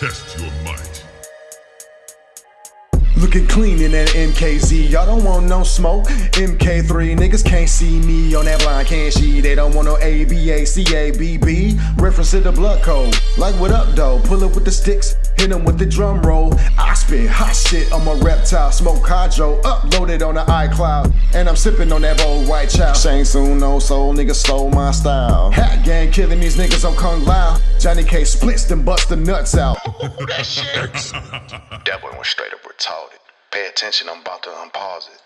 Test your might. Looking clean in that MKZ, y'all don't want no smoke. MK3 niggas can't see me on that blind, can't she? They don't want no ABACABB. Reference to the blood code. Like what up though? Pull up with the sticks, hit hit 'em with the drum roll. I spit hot shit on my reptile, smoke hydro, uploaded on the iCloud. And I'm sipping on that Bo' Rai Cho. Shang Tsung, no soul, nigga stole my style. Hat gang killing these niggas on Kung Lao. Johnny Cage splits them bust the nuts out. that shit. that boy went straight up retarded. Pay attention, I'm about to unpause it.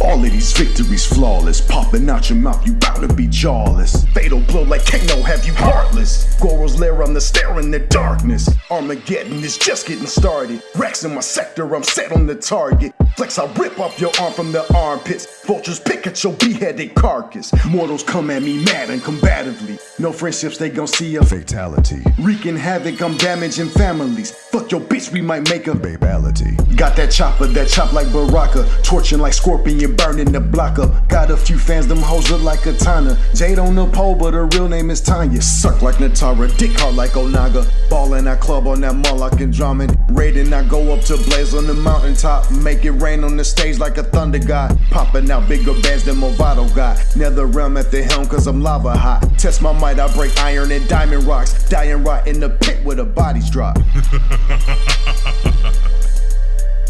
All of these victories flawless, popping out your mouth, you bout to be jawless. Fatal blow like Kano, have you heartless? Goro's lair, I'm the stare in the darkness. Armageddon is just getting started. Rex in my sector, I'm set on the target. Flex, I rip off your arm from the armpits. Vultures pick at your beheaded carcass. Mortals come at me mad and combatively. No friendships, they gon' see a fatality. Wreaking havoc, I'm damaging families. Fuck your bitch, we might make a babality. Got that chopper that chop like Baraka, torching like Scorpion, burning the block up. Got a few fans, them hoes look like Katana. Jade on the pole, but her real name is Tanya. Suck like Nitara, dick hard like Onaga. Ballin' that club on that Moloch and drumming. Raiding, I go up to blaze on the mountaintop. Make it rain on the stage like a thunder god. Popping out bigger bands than Movado got. Nether realm at the helm, cause I'm lava hot. Test my might, I break iron and diamond rocks. Dying rot in the pit where the bodies drop.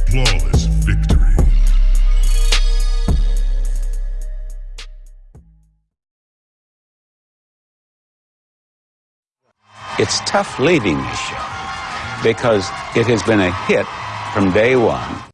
Flawless victory. It's tough leading this show because it has been a hit from day one.